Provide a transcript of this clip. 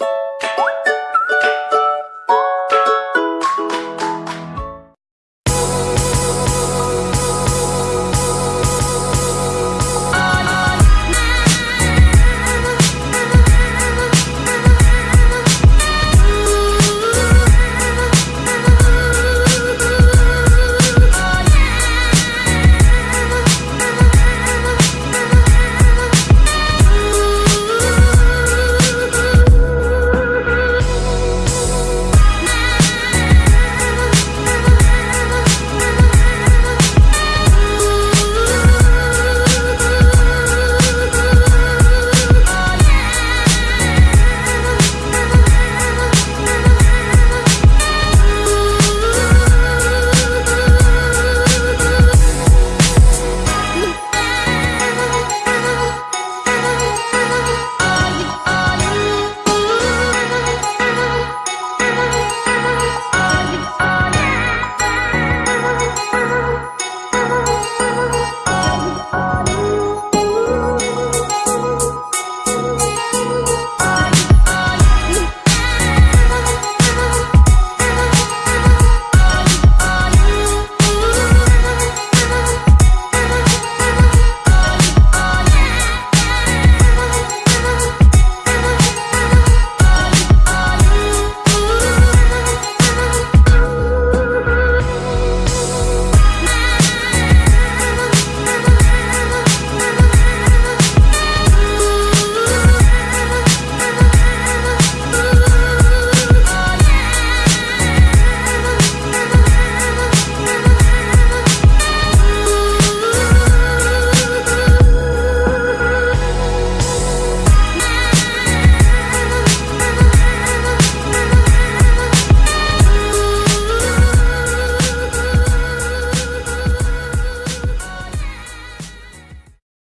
you